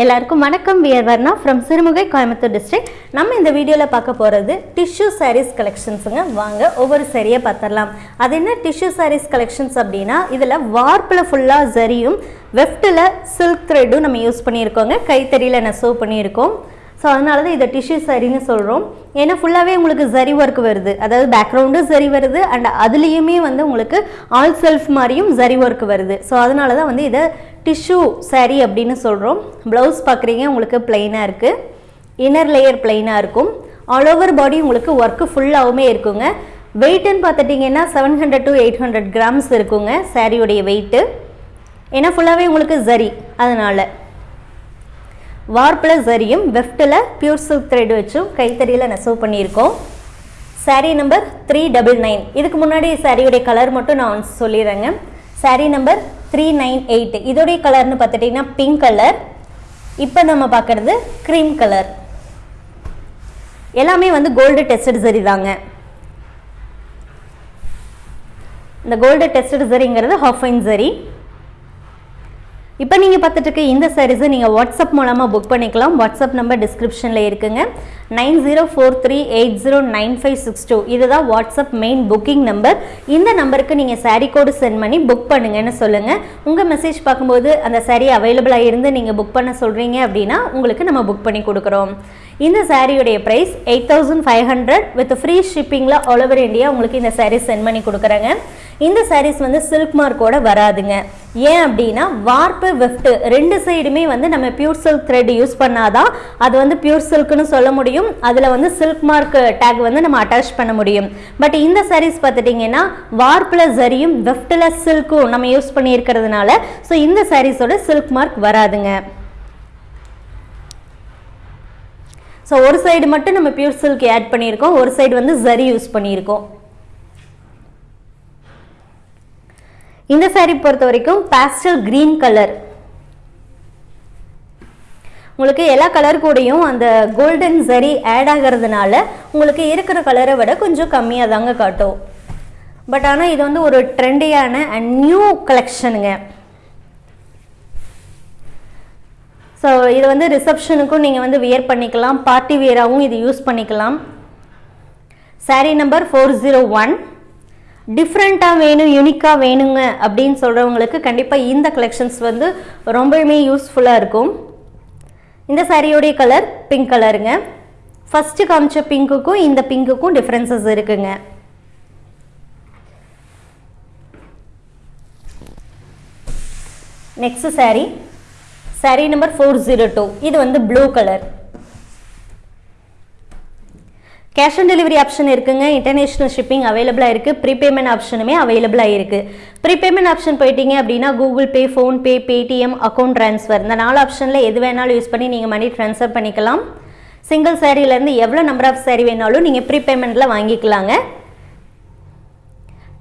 எல்லாருக்கும் வணக்கம். We're Varna from Sirumugai Coimbatore district நம்ம இந்த வீடியோவில் பார்க்க போகிறது டிஷ்யூ சாரீஸ் கலெக்ஷன்ஸுங்க வாங்க ஒவ்வொரு சரியை பார்த்துடலாம். அது என்ன டிஷ்யூ சாரீஸ் கலெக்ஷன்ஸ் அப்படின்னா இதில் வார்ப்பில் ஃபுல்லாக ஜரியும் வெஃப்ட்டில் சில்க் த்ரெட்டும் நம்ம யூஸ் பண்ணியிருக்கோங்க. கைத்தறியில் நெசவு பண்ணியிருக்கோம். ஸோ அதனால தான் இதை டிஷ்யூ சரின்னு சொல்கிறோம் ஏன்னா ஃபுல்லாகவே உங்களுக்கு ஜரி ஒர்க் வருது. அதாவது பேக்ரவுண்டும் சரி வருது. அண்ட் அதுலேயுமே வந்து உங்களுக்கு ஆல் செல்ஃப் மாதிரியும் ஜரி ஒர்க் வருது. ஸோ அதனால தான் வந்து இதை டிஷ்யூ சரி அப்படின்னு சொல்கிறோம் ப்ளவுஸ் பார்க்குறீங்க உங்களுக்கு பிளெயினாக இருக்குது இன்னர் லேயர் பிளெயினாக இருக்கும். ஆல் ஓவர் பாடி உங்களுக்கு ஒர்க்கு ஃபுல்லாகவுமே இருக்குங்க. வெயிட்டுன்னு பார்த்துட்டிங்கன்னா seven hundred to eight hundred grams இருக்குங்க சாரியுடைய வெயிட்டு ஏன்னா ஃபுல்லாகவே உங்களுக்கு ஜரி அதனால் வார்ப்பில் சரியும் வெஃப்ட்டில் பியூர் சில்க் த்ரெட் வச்சும் கைத்தறியில் நெசவு பண்ணியிருக்கோம். Saree number three double nine இதுக்கு முன்னாடி சாரியுடைய கலர் மட்டும் நான் சொல்லிடுறேங்க. Saree number three nine eight இதோடைய கலர்னு பார்த்துட்டிங்கன்னா பிங்க் கலர் இப்போ நம்ம பார்க்குறது க்ரீம் கலர் எல்லாமே வந்து கோல்டு டெஸ்டட் சரி தாங்க. இந்த கோல்டு டெஸ்டட் சரிங்கிறது ஹாஃப் சரி. இப்போ நீங்கள் பார்த்துட்டு இருக்க இந்த சாரீஸை நீங்கள் வாட்ஸ்அப் மூலமாக புக் பண்ணிக்கலாம். வாட்ஸ்அப் நம்பர் டிஸ்கிரிப்ஷனில் இருக்குங்க. Nine zero four three eight zero nine five six two. இதுதான் வாட்ஸ்அப் மெயின் புக்கிங் நம்பர் இந்த நம்பருக்கு நீங்கள் சாரீ கோடு சென்ட் பண்ணி புக் பண்ணுங்கன்னு சொல்லுங்கள் உங்கள் மெசேஜ் பார்க்கும்போது அந்த சாரீ அவைலபிளாக இருந்து நீங்கள் புக் பண்ண சொல்கிறீங்க அப்படின்னா உங்களுக்கு நம்ம புக் பண்ணி கொடுக்குறோம். இந்த சாரியுடைய price eight thousand five hundred with free ஷிப்பிங்கில் all over India உங்களுக்கு இந்த saree சென்ட் பண்ணி கொடுக்குறாங்க. இந்த சாரீஸ் வந்து சில்க் மார்க்கோட வராதுங்க. ஏன் அப்படின்னா வார்ப்பு வெஃப்ட் ரெண்டு சைடுமே வந்து நம்ம பியூர் சில்க் த்ரெட் யூஸ் பண்ணாதான் அது வந்து பியூர் சில்க்னு சொல்ல முடியும். அதில் வந்து சில்க் மார்க் டேக் வந்து நம்ம அட்டாச் பண்ண முடியும். பட் இந்த சாரீஸ் பார்த்துட்டிங்கன்னா வார்ப்பில் சரியும் விஃப்டில் சில்க்கும் நம்ம யூஸ் பண்ணியிருக்கிறதுனால ஸோ இந்த சாரீஸோட சில்க் மார்க் வராதுங்க. ஸோ ஒரு சைடு மட்டும் நம்ம பியூர் சில்க் ஆட் பண்ணியிருக்கோம் ஒரு சைடு வந்து ஜரி யூஸ் பண்ணியிருக்கோம். இந்த saree பொறுத்த வரைக்கும் பேஸ்டல் கிரீன் கலர் உங்களுக்கு எல்லா கலர் கூடயும் அந்த கோல்டன் சரி ஆட் ஆகிறதுனால உங்களுக்கு இருக்கிற கலரை விட கொஞ்சம் கம்மியாக தாங்க காட்டும். பட் ஆனால் இது வந்து ஒரு ட்ரெண்டியான அண்ட் நியூ கலெக்ஷனுங்க ஸோ இது வந்து ரிசப்ஷனுக்கும் நீங்கள் வந்து வியர் பண்ணிக்கலாம் பார்ட்டி வியராகவும் இது யூஸ் பண்ணிக்கலாம். Saree number four zero one டிஃப்ரெண்ட்டாக வேணும் யூனிக்காக வேணுங்க அப்படின்னு சொல்கிறவங்களுக்கு கண்டிப்பாக இந்த கலெக்ஷன்ஸ் வந்து ரொம்பவுமே யூஸ்ஃபுல்லாக இருக்கும். இந்த சாரியோடைய கலர் பிங்க் கலருங்க ஃபஸ்ட்டு காமிச்ச பிங்க்குக்கும் இந்த பிங்க்குக்கும் டிஃப்ரென்சஸ் இருக்குங்க. Next saree. Saree number four zero two இது வந்து blue colour cash on delivery option இருக்குங்க. இன்டர்நேஷனல் ஷிப்பிங் அவைலபிளாக இருக்குது ப்ரீபேமெண்ட் ஆப்ஷனுமே அவைலபிளாக இருக்குது ப்ரீபேமெண்ட் ஆப்ஷன் போயிட்டீங்க அப்படின்னா Google Pay PhonePe Paytm account transfer இந்த நாலு ஆப்ஷனில் எது வேணாலும் யூஸ் பண்ணி நீங்கள் மணி ட்ரான்ஸ்ஃபர் பண்ணிக்கலாம். சிங்கிள் சேரீலேருந்து எவ்வளோ நம்பர் ஆஃப் சேரீ வேணாலும் நீங்கள் ப்ரீபேமெண்ட்டில் வாங்கிக்கலாங்க.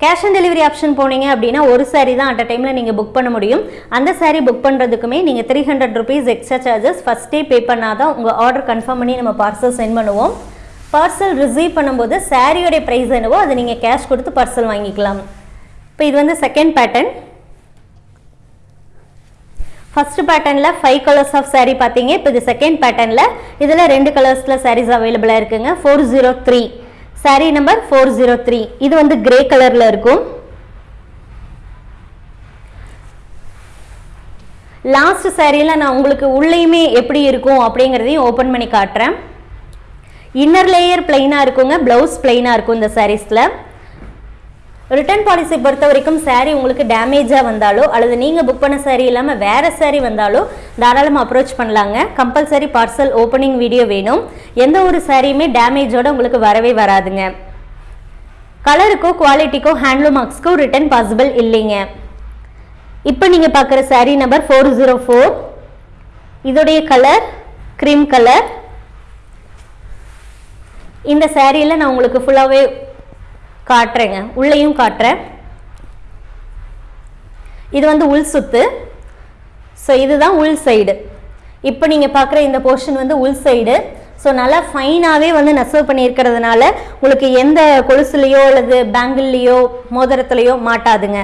கேஷ் ஆன் டெலிவரி ஆப்ஷன் போனீங்க அப்படின்னா ஒரு saree தான் அட் அ டைமில் நீங்கள் புக் பண்ண முடியும். அந்த சாரீ புக் பண்ணுறதுக்குமே நீங்கள் three hundred rupees extra charges ஃபஸ்ட்டே பே பண்ணால் தான் உங்கள் ஆர்டர் கன்ஃபார்ம் பண்ணி நம்ம பார்சல் சென்ட் பண்ணுவோம். பார்சல் ரிசீவ் பண்ணும்போது சாரியோடைய ப்ரைஸ் என்னவோ அதை நீங்கள் கேஷ் கொடுத்து பார்சல் வாங்கிக்கலாம். இப்போ இது வந்து செகண்ட் பேட்டர்ன் ஃபர்ஸ்ட் பேட்டர்னில் ஃபைவ் கலர்ஸ் ஆஃப் சாரீ பார்த்தீங்க. இப்போ இது செகண்ட் பேட்டர்னில் இதில் ரெண்டு கலர்ஸில் சாரீஸ் அவைலபிளாக இருக்குங்க. Four zero three saree number four zero three இது வந்து கிரே கலரில் இருக்கும். லாஸ்ட் சாரியில் நான் உங்களுக்கு உள்ளேயுமே எப்படி இருக்கும் அப்படிங்கிறதையும் ஓப்பன் பண்ணி காட்டுறேன். இன்னர் லேயர் பிளைனாக இருக்குங்க. ப்ளவுஸ் பிளைனாக இருக்கும் இந்த சாரீஸில் ரிட்டர்ன் பாலிசி பொறுத்த வரைக்கும் சாரீ உங்களுக்கு டேமேஜாக வந்தாலோ அல்லது நீங்கள் புக் பண்ண சாரீ இல்லாமல் வேறு சாரீ வந்தாலோ தாராளமாக அப்ரோச் பண்ணலாங்க. கம்பல்சரி பார்சல் ஓப்பனிங் வீடியோ வேணும். எந்த ஒரு சாரியுமே டேமேஜோடு உங்களுக்கு வரவே வராதுங்க. கலருக்கோ குவாலிட்டிக்கோ ஹேண்ட்லூம் மார்க்ஸ்க்கோ ரிட்டர்ன் பாசிபிள் இல்லைங்க. இப்போ நீங்கள் பார்க்குற saree number four zero four இதோடைய கலர் க்ரீம் கலர் இந்த சேரீயில் நான் உங்களுக்கு ஃபுல்லாகவே காட்டுறேங்க. உள்ளேயும் காட்டுறேன். இது வந்து உள் சுத்து. ஸோ இதுதான் உள் சைடு இப்போ நீங்கள் பார்க்குற இந்த போர்ஷன் வந்து உள் சைடு ஸோ நல்லா ஃபைனாகவே வந்து நெசவு பண்ணியிருக்கிறதுனால உங்களுக்கு எந்த கொலுசுலேயோ அல்லது பேங்கிள்லேயோ மோதிரத்துலேயோ மாட்டாதுங்க.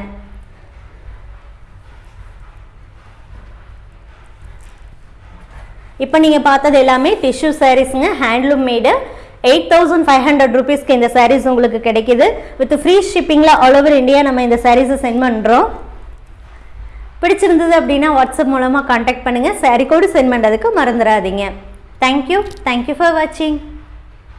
இப்போ நீங்கள் பார்த்தது எல்லாமே tissue சாரீஸுங்க handloom made eight thousand five hundred ருபீஸ்க்கு இந்த சாரீஸ் உங்களுக்கு கிடைக்குது. வித் ஃப்ரீ ஷிப்பிங்கில் ஆல் ஓவர் இந்தியா நம்ம இந்த சாரீஸை சென்ட் பண்ணுறோம் பிடிச்சிருந்தது அப்படின்னா வாட்ஸ்அப் மூலமாக காண்டாக்ட் பண்ணுங்கள் சாரீ கோடு சென்ட் பண்ணுறதுக்கு மறந்துடாதீங்க தேங்க்யூ தேங்க்யூ ஃபார் வாட்சிங்